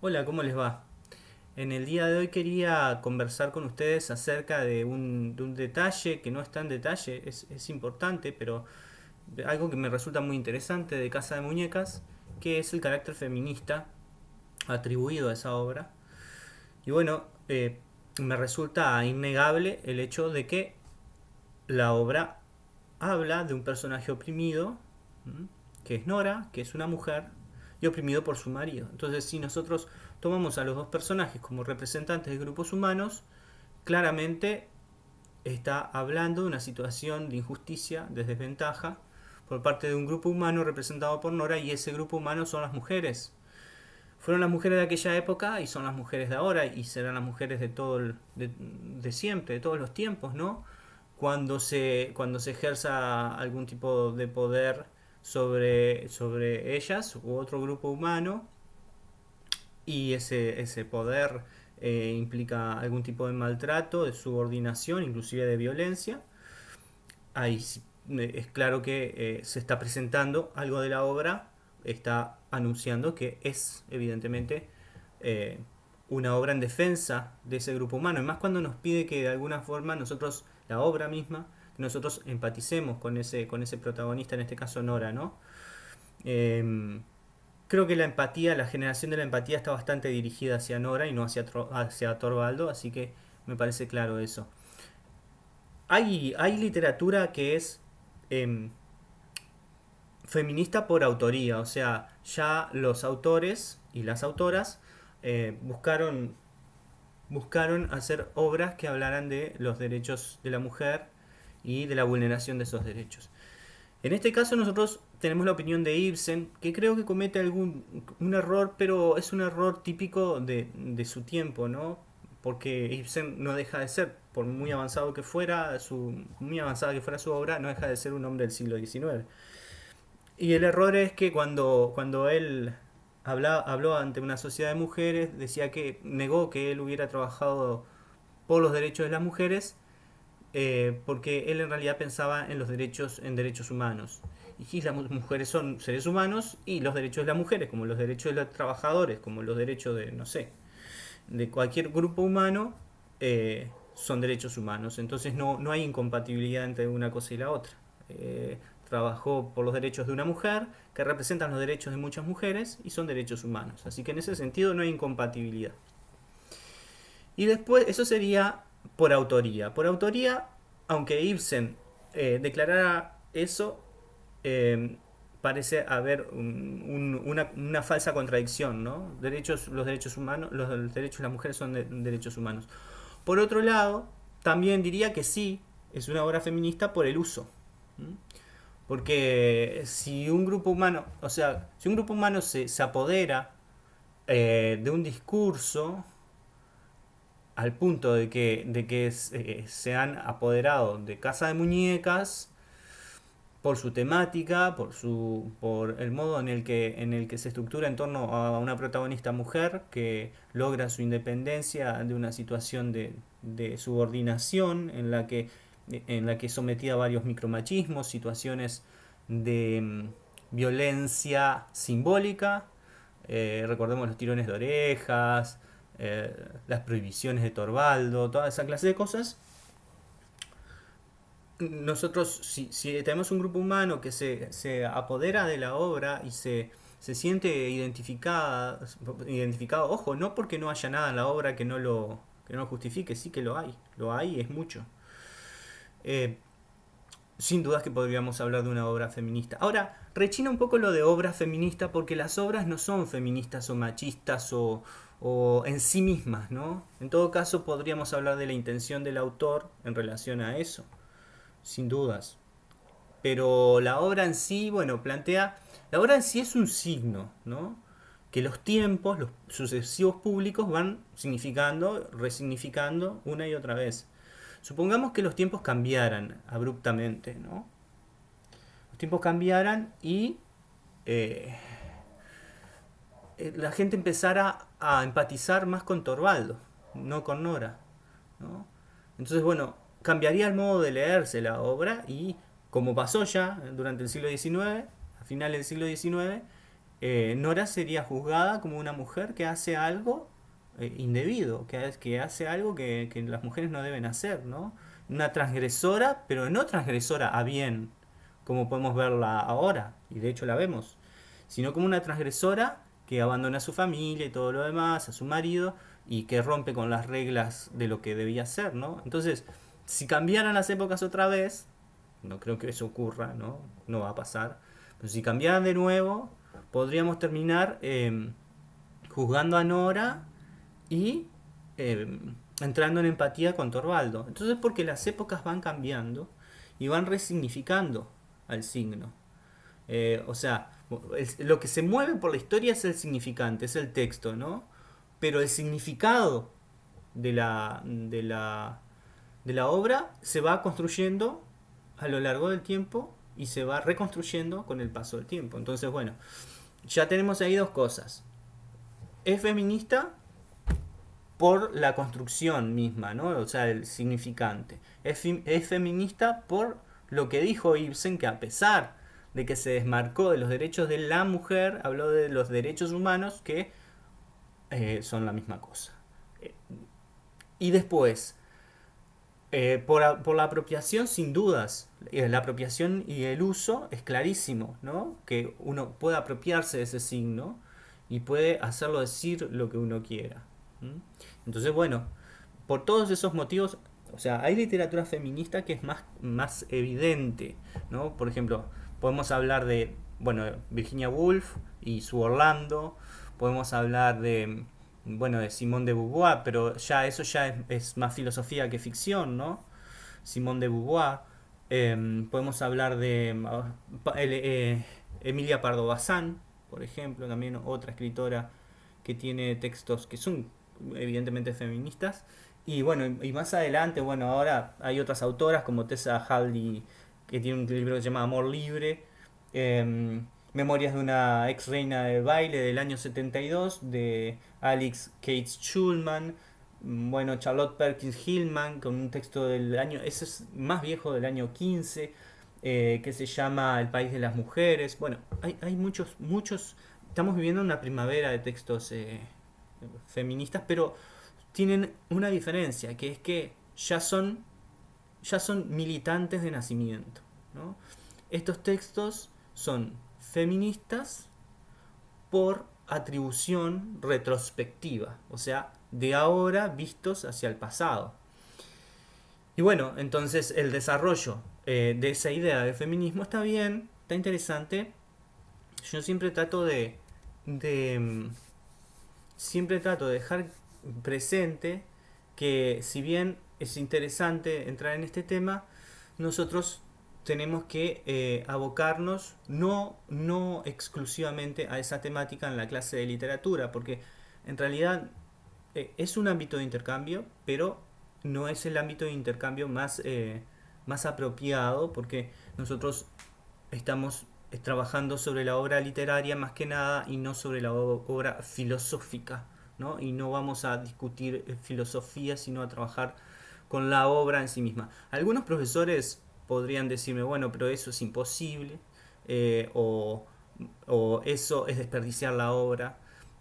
Hola, ¿cómo les va? En el día de hoy quería conversar con ustedes acerca de un, de un detalle que no es tan detalle, es, importante, pero algo que me resulta muy interesante de Casa de Muñecas, que es el carácter feminista atribuido a esa obra. Y bueno, eh, me resulta innegable el hecho de que la obra habla de un personaje oprimido, que es Nora, que es una mujer, y oprimido por su marido. Entonces, si nosotros tomamos a los dos personajes como representantes de grupos humanos, claramente está hablando de una situación de injusticia, de desventaja, por parte de un grupo humano representado por Nora, y ese grupo humano son las mujeres. Fueron las mujeres de aquella época y son las mujeres de ahora, y serán las mujeres de todo el- de, siempre, de todos los tiempos, ¿no? Cuando se, cuando se ejerza algún tipo de poder sobre, sobre ellas u otro grupo humano, y ese, ese poder eh, implica algún tipo de maltrato, de subordinación, inclusive de violencia. Ahí es claro que eh, se está presentando algo de la obra, está anunciando que es evidentemente eh, una obra en defensa de ese grupo humano. Y más cuando nos pide que de alguna forma nosotros, la obra misma, nosotros empaticemos con ese, con ese protagonista, en este caso Nora, ¿no? Em, creo que la empatía, la generación de la empatía está bastante dirigida hacia Nora y no hacia, hacia Torvaldo, así que me parece claro eso. Hay, hay literatura que es em, feminista por autoría, o sea, ya los autores y las autoras eh, buscaron, buscaron hacer obras que hablaran de los derechos de la mujer y de la vulneración de esos derechos. En este caso nosotros tenemos la opinión de Ibsen, que creo que comete algún un error, pero es un error típico de, de su tiempo, ¿no? Porque Ibsen no deja de ser, por muy avanzado que fuera, su, muy avanzada que fuera su obra, no deja de ser un hombre del siglo XIX. Y el error es que cuando, cuando él habla, habló ante una sociedad de mujeres, decía que negó que él hubiera trabajado por los derechos de las mujeres, eh, porque él en realidad pensaba en los derechos, en derechos humanos. Y las mu- mujeres son seres humanos y los derechos de las mujeres, como los derechos de los trabajadores, como los derechos de, no sé, de cualquier grupo humano, eh, son derechos humanos. Entonces no, no hay incompatibilidad entre una cosa y la otra. Eh, trabajó por los derechos de una mujer, que representan los derechos de muchas mujeres y son derechos humanos. Así que en ese sentido no hay incompatibilidad. Y después, eso sería por autoría. Por autoría, aunque Ibsen eh, declarara eso, eh, parece haber un- un- una, falsa contradicción, ¿no? Derechos, los derechos humanos, los, derechos de las mujeres son de- derechos humanos. Por otro lado, también diría que sí, es una obra feminista por el uso. Porque si un grupo humano, o sea, si un grupo humano se, se apodera eh, de un discurso, al punto de que, de que se, se han apoderado de Casa de Muñecas por su temática, por su, por el modo en el que, en el que se estructura en torno a una protagonista mujer que logra su independencia de una situación de, subordinación en la que, en la que sometida a varios micromachismos, situaciones de mm, violencia simbólica, eh, recordemos los tirones de orejas, eh, las prohibiciones de Torvaldo, toda esa clase de cosas. Nosotros, si, si tenemos un grupo humano que se, se apodera de la obra y se, se siente identificada, identificado, ojo, no porque no haya nada en la obra que no lo, que no justifique, sí que lo hay, lo hay y es mucho. Eh, sin dudas que podríamos hablar de una obra feminista. Ahora, rechina un poco lo de obra feminista porque las obras no son feministas o machistas o, o en sí mismas, ¿no? En todo caso, podríamos hablar de la intención del autor en relación a eso, sin dudas. Pero la obra en sí, bueno, plantea... La obra en sí es un signo, ¿no? Que los tiempos, los sucesivos públicos van significando, resignificando una y otra vez. Supongamos que los tiempos cambiaran abruptamente, ¿no? Los tiempos cambiaran y eh, eh, la gente empezara a empatizar más con Torvaldo, no con Nora, ¿no? Entonces, bueno, cambiaría el modo de leerse la obra y, como pasó ya durante el siglo XIX, a finales del siglo XIX, eh, Nora sería juzgada como una mujer que hace algo eh, indebido, que, hace algo que, que las mujeres no deben hacer, ¿no? Una transgresora, pero no transgresora a bien, como podemos verla ahora, y de hecho la vemos, sino como una transgresora que abandona a su familia y todo lo demás, a su marido, y que rompe con las reglas de lo que debía ser, ¿no? Entonces, si cambiaran las épocas otra vez, no creo que eso ocurra, ¿no? No va a pasar. Pero si cambiaran de nuevo, podríamos terminar em, juzgando a Nora y em, entrando en empatía con Torvaldo. Entonces, porque las épocas van cambiando y van resignificando al signo. Eh, o sea, lo que se mueve por la historia es el significante, es el texto, ¿no? Pero el significado de la, de la, de la obra se va construyendo a lo largo del tiempo y se va reconstruyendo con el paso del tiempo. Entonces, bueno, ya tenemos ahí dos cosas. Es feminista por la construcción misma, ¿no? O sea, el significante. Es, es feminista por lo que dijo Ibsen, que a pesar de que se desmarcó de los derechos de la mujer, habló de los derechos humanos que eh, son la misma cosa. Eh, y después, eh, por, la apropiación, sin dudas, la apropiación y el uso es clarísimo, ¿no? Que uno puede apropiarse de ese signo y puede hacerlo decir lo que uno quiera. Entonces, bueno, por todos esos motivos, o sea, hay literatura feminista que es más, más evidente, ¿no? Por ejemplo, podemos hablar de, bueno, Virginia Woolf y su Orlando, podemos hablar de, bueno, de Simone de Beauvoir, pero ya eso ya es, más filosofía que ficción, ¿no? Simone de Beauvoir. Em, podemos hablar de eh, Emilia Pardo Bazán, por ejemplo, también otra escritora que tiene textos que son evidentemente feministas. Y bueno, y más adelante, bueno, ahora hay otras autoras como Tessa Hadley, que tiene un libro que se llama Amor Libre. Em, Memorias de una ex reina del baile del año 72 de Alex Cates Schulman. Bueno, Charlotte Perkins Hillman con un texto del año, ese es más viejo del año 15, eh, que se llama El país de las mujeres. Bueno, hay, hay muchos, muchos, estamos viviendo una primavera de textos eh, feministas, pero tienen una diferencia, que es que ya son, ya son militantes de nacimiento. Estos textos son feministas por atribución retrospectiva, o sea, de ahora vistos hacia el pasado. Y bueno, entonces el desarrollo eh, de esa idea de feminismo está bien, está interesante. Yo siempre trato de, de mm, siempre trato de dejar presente que si bien es interesante entrar en este tema, nosotros tenemos que eh, abocarnos no, no exclusivamente a esa temática en la clase de literatura, porque en realidad eh, es un ámbito de intercambio, pero no es el ámbito de intercambio más, eh, más apropiado, porque nosotros estamos trabajando sobre la obra literaria más que nada y no sobre la obra filosófica, ¿no? Y no vamos a discutir eh, filosofía, sino a trabajar con la obra en sí misma. Algunos profesores podrían decirme, bueno, pero eso es imposible, eh, o, eso es desperdiciar la obra.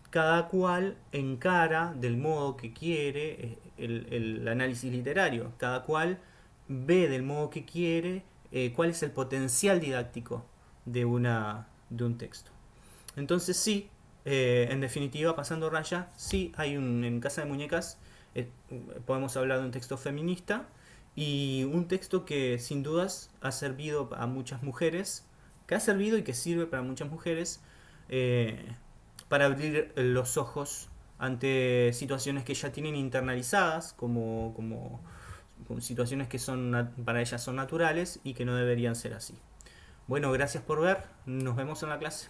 Cada cual encara del modo que quiere eh, el, análisis literario, cada cual ve del modo que quiere cuál es el potencial didáctico de, una, de un texto. Entonces sí, eh, en definitiva, pasando raya, sí hay un, en Casa de Muñecas, eh, podemos hablar de un texto feminista y un texto que sin dudas ha servido a muchas mujeres, que ha servido y que sirve para muchas mujeres eh, para abrir los ojos ante situaciones que ya tienen internalizadas como, como situaciones que son para ellas son naturales y que no deberían ser así. Bueno, gracias por ver. Nos vemos en la clase.